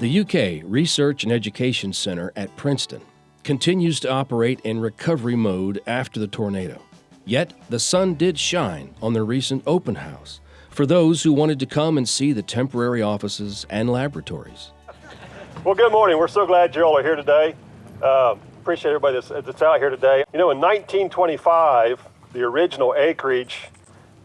The UK Research and Education Center at Princeton continues to operate in recovery mode after the tornado. Yet, the sun did shine on their recent open house for those who wanted to come and see the temporary offices and laboratories. Well, good morning. We're so glad you all are here today. Uh, appreciate everybody that's, that's out here today. You know, in 1925, the original acreage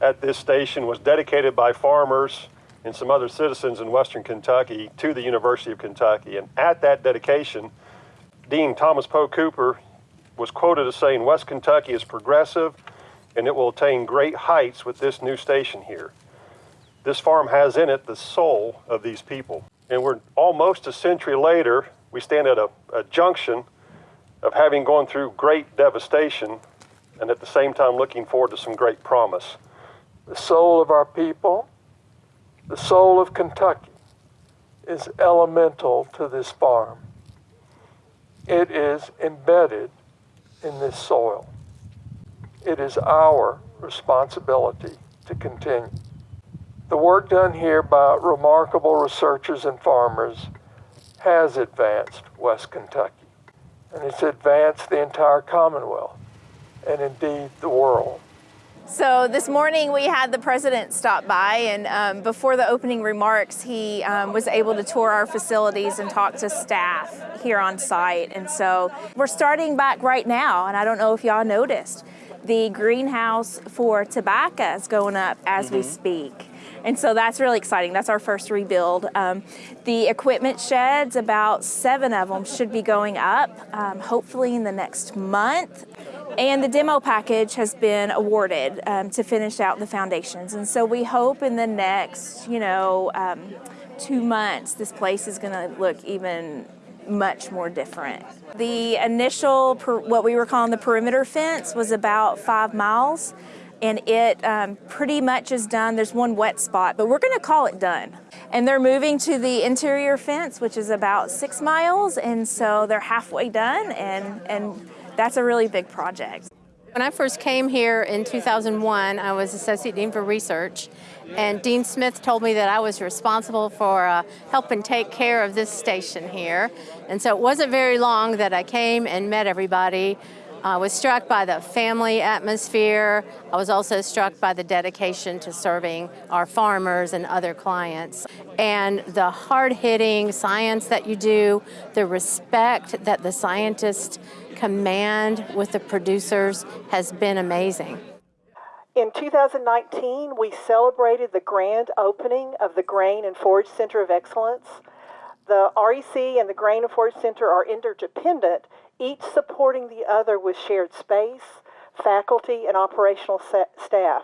at this station was dedicated by farmers and some other citizens in western Kentucky to the University of Kentucky. And at that dedication, Dean Thomas Poe Cooper was quoted as saying, West Kentucky is progressive and it will attain great heights with this new station here. This farm has in it the soul of these people. And we're almost a century later, we stand at a, a junction of having gone through great devastation and at the same time looking forward to some great promise. The soul of our people, the soul of Kentucky, is elemental to this farm. It is embedded in this soil. It is our responsibility to continue. The work done here by remarkable researchers and farmers has advanced West Kentucky, and it's advanced the entire Commonwealth, and indeed the world. So this morning we had the president stop by and um, before the opening remarks he um, was able to tour our facilities and talk to staff here on site and so we're starting back right now and I don't know if y'all noticed the greenhouse for tobacco is going up as mm -hmm. we mm-hmm. speak. And so that's really exciting. That's our first rebuild. Um, the equipment sheds, about seven of them, should be going up, um, hopefully in the next month. And the demo package has been awarded um, to finish out the foundations. And so we hope in the next, you know, um, two months, this place is going to look even much more different. The initial, what we were calling the perimeter fence was about five miles and it um, pretty much is done. There's one wet spot, but we're gonna call it done. And they're moving to the interior fence, which is about six miles, and so they're halfway done, and, and that's a really big project. When I first came here in 2001, I was Associate Dean for Research, and Dean Smith told me that I was responsible for uh, helping take care of this station here. And so it wasn't very long that I came and met everybody. I was struck by the family atmosphere. I was also struck by the dedication to serving our farmers and other clients. And the hard-hitting science that you do, the respect that the scientists command with the producers has been amazing. In 2019, we celebrated the grand opening of the Grain and Forage Center of Excellence. The REC and the Grain and Forage Center are interdependent each supporting the other with shared space, faculty, and operational staff.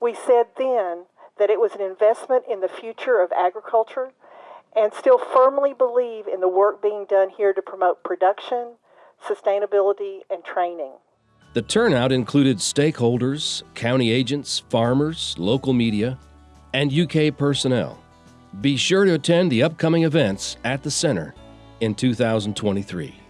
We said then that it was an investment in the future of agriculture and still firmly believe in the work being done here to promote production, sustainability, and training. The turnout included stakeholders, county agents, farmers, local media, and UK personnel. Be sure to attend the upcoming events at the center in 2023.